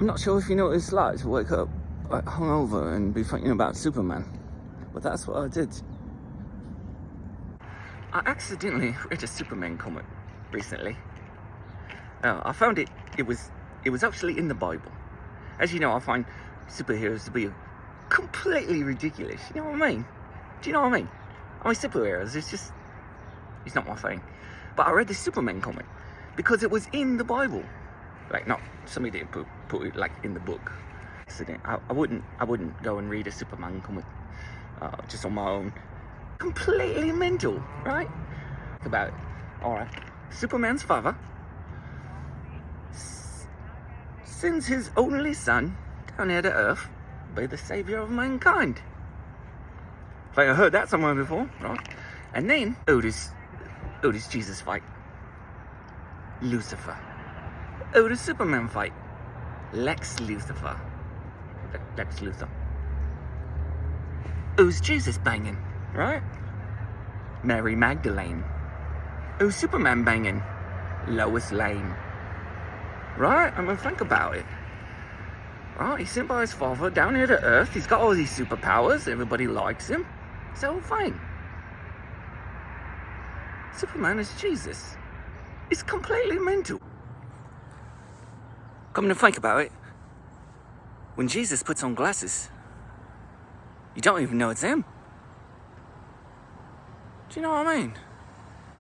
I'm not sure if you know what it's like to wake up like, hungover and be thinking about Superman, but that's what I did. I accidentally read a Superman comic recently. Uh, I found it, it was, it was actually in the Bible. As you know, I find superheroes to be completely ridiculous. You know what I mean? Do you know what I mean? I mean, superheroes, it's just, it's not my thing. But I read the Superman comic because it was in the Bible. Like, no somebody didn't put, put it like in the book. I, I wouldn't, I wouldn't go and read a Superman comic uh, just on my own. Completely mental, right? Think about it. All right. Superman's father sends his only son down here to Earth be the savior of mankind. Think I heard that somewhere before, right? And then, who does Jesus fight? Lucifer. Oh, Who does Superman fight? Lex Lucifer. Lex Luthor. Oh, Who's Jesus banging, right? Mary Magdalene. Who's Superman banging? Lois Lane. Right? I mean, think about it. Right? He's sent by his father down here to Earth. He's got all these superpowers. Everybody likes him. All fine. Superman is Jesus. It's completely mental. Come to think about it, when Jesus puts on glasses, you don't even know it's him. Do you know what I mean?